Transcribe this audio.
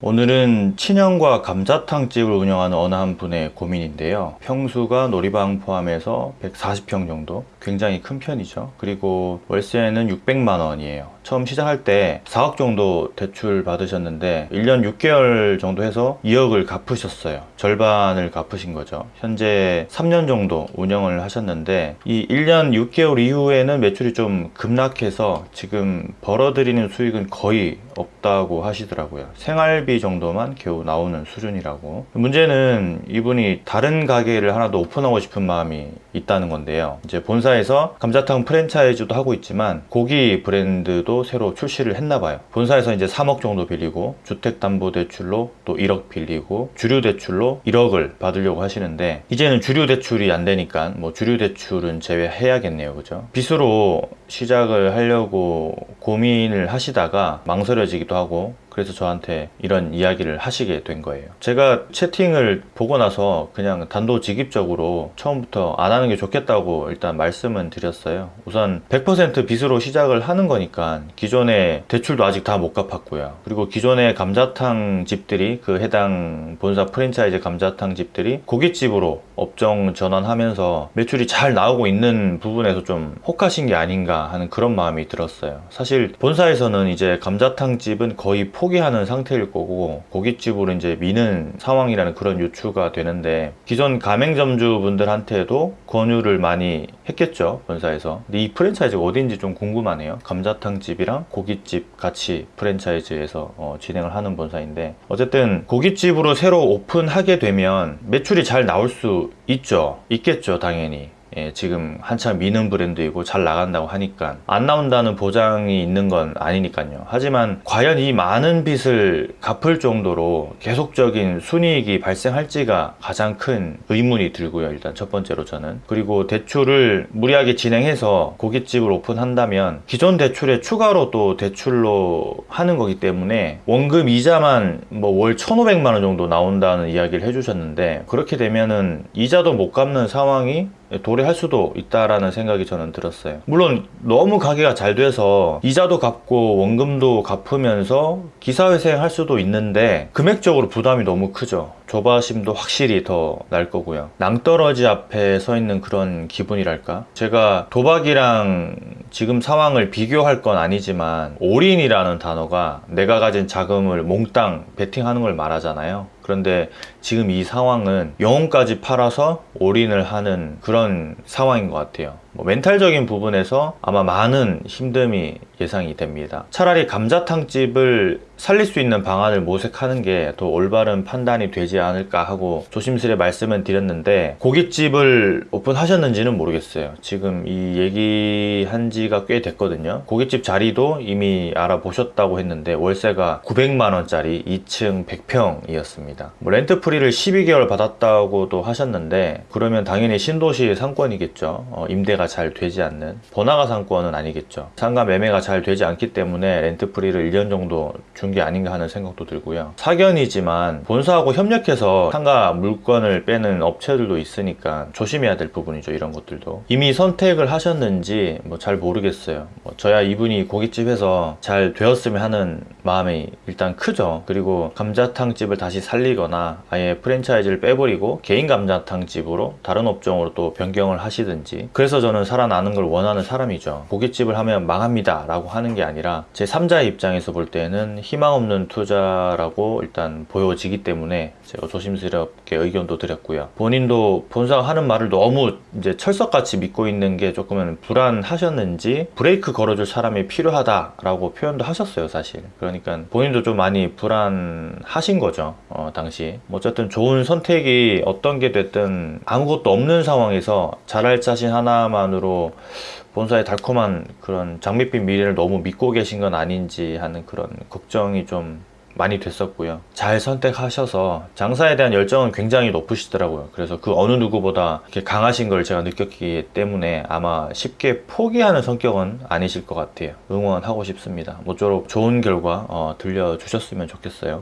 오늘은 친형과 감자탕집을 운영하는 어느 한 분의 고민인데요. 평수가 놀이방 포함해서 140평 정도. 굉장히 큰 편이죠. 그리고 월세는 600만 원이에요. 처음 시작할 때 4억 정도 대출 받으셨는데 1년 6개월 정도 해서 2억을 갚으셨어요. 절반을 갚으신 거죠. 현재 3년 정도 운영을 하셨는데 이 1년 6개월 이후에는 매출이 좀 급락해서 지금 벌어들이는 수익은 거의 없다고 하시더라고요. 생활비 정도만 겨우 나오는 수준이라고. 문제는 이분이 다른 가게를 하나 더 오픈하고 싶은 마음이 있다는 건데요. 이제 본사에 서 감자탕 프랜차이즈도 하고 있지만 고기 브랜드도 새로 출시를 했나 봐요. 본사에서 이제 3억 정도 빌리고 주택담보대출로 또 1억 빌리고 주류대출로 1억을 받으려고 하시는데 이제는 주류대출이 안 되니까 뭐 주류대출은 제외해야겠네요. 그죠? 빚으로 시작을 하려고 고민을 하시다가 망설여지기도 하고 그래서 저한테 이런 이야기를 하시게 된 거예요. 제가 채팅을 보고 나서 그냥 단도직입적으로 처음부터 안 하는 게 좋겠다고 일단 말씀은 드렸어요. 우선 100% 빚으로 시작을 하는 거니까 기존에 대출도 아직 다 못 갚았고요. 그리고 기존의 감자탕 집들이 그 해당 본사 프랜차이즈 감자탕 집들이 고깃집으로 업종 전환하면서 매출이 잘 나오고 있는 부분에서 좀 혹하신 게 아닌가 하는 그런 마음이 들었어요. 사실 본사에서는 이제 감자탕 집은 거의 포기하는 상태일 거고 고깃집으로 이제 미는 상황이라는 그런 유추가 되는데 기존 가맹점주 분들한테도 권유를 많이 했겠죠 본사에서 근데 이 프랜차이즈가 어딘지 좀 궁금하네요 감자탕 집이랑 고깃집 같이 프랜차이즈에서 어, 진행을 하는 본사인데 어쨌든 고깃집으로 새로 오픈하게 되면 매출이 잘 나올 수 있죠. 있겠죠 당연히 예, 지금 한참 미는 브랜드이고 잘 나간다고 하니까 안 나온다는 보장이 있는 건 아니니까요. 하지만 과연 이 많은 빚을 갚을 정도로 계속적인 순이익이 발생할지가 가장 큰 의문이 들고요. 일단 첫 번째로 저는 그리고 대출을 무리하게 진행해서 고깃집을 오픈한다면 기존 대출에 추가로 또 대출로 하는 거기 때문에 원금 이자만 뭐 월 1,500만 원 정도 나온다는 이야기를 해주셨는데 그렇게 되면은 이자도 못 갚는 상황이 도래 할 수도 있다라는 생각이 저는 들었어요. 물론 너무 가게가 잘 돼서 이자도 갚고 원금도 갚으면서 기사회생 할 수도 있는데 금액적으로 부담이 너무 크죠. 조바심도 확실히 더 날 거고요. 낭떠러지 앞에 서 있는 그런 기분이랄까? 제가 도박이랑 지금 상황을 비교할 건 아니지만 올인이라는 단어가 내가 가진 자금을 몽땅 베팅하는 걸 말하잖아요. 그런데 지금 이 상황은 영혼까지 팔아서 올인을 하는 그런 상황인 것 같아요. 뭐 멘탈적인 부분에서 아마 많은 힘듦이 예상이 됩니다. 차라리 감자탕집을 살릴 수 있는 방안을 모색하는 게더 올바른 판단이 되지 않을까 하고 조심스레 말씀을 드렸는데 고깃집을 오픈하셨는지는 모르겠어요. 지금 이 얘기한 지가 꽤 됐거든요. 고깃집 자리도 이미 알아보셨다고 했는데 월세가 900만 원짜리 2층 100평이었습니다. 뭐 rent free를 12개월 받았다고도 하셨는데 그러면 당연히 신도시 상권이겠죠. 어, 임대가 잘 되지 않는 번화가 상권은 아니겠죠. 상가 매매가 잘 되지 않기 때문에 rent free를 1년 정도 준 게 아닌가 하는 생각도 들고요. 사견이지만 본사하고 협력해서 상가 물건을 빼는 업체들도 있으니까 조심해야 될 부분이죠. 이런 것들도. 이미 선택을 하셨는지 뭐 잘 모르겠어요. 뭐 저야 이분이 고깃집에서 잘 되었으면 하는 마음이 일단 크죠. 그리고 감자탕 집을 다시 살리거나 아예 프랜차이즈를 빼버리고 개인 감자탕 집으로 다른 업종으로 또 변경을 하시든지 그래서 저는 살아나는 걸 원하는 사람이죠. 고깃집을 하면 망합니다 라고 하는 게 아니라 제 3자의 입장에서 볼 때는 희망 없는 투자라고 일단 보여지기 때문에 제가 조심스럽게 의견도 드렸고요. 본인도 본사가 하는 말을 너무 이제 철석같이 믿고 있는 게 조금은 불안하셨는지 브레이크 걸어줄 사람이 필요하다라고 표현도 하셨어요, 사실. 그러니까 본인도 좀 많이 불안하신 거죠, 어, 당시. 뭐 어쨌든 좋은 선택이 어떤 게 됐든 아무것도 없는 상황에서 잘할 자신 하나 만으로 본사의 달콤한 그런 장밋빛 미래를 너무 믿고 계신 건 아닌지 하는 그런 걱정이 좀 많이 됐었고요. 잘 선택하셔서 장사에 대한 열정은 굉장히 높으시더라고요. 그래서 그 어느 누구보다 이렇게 강하신 걸 제가 느꼈기 때문에 아마 쉽게 포기하는 성격은 아니실 것 같아요. 응원하고 싶습니다. 모쪼록 좋은 결과 어, 들려주셨으면 좋겠어요.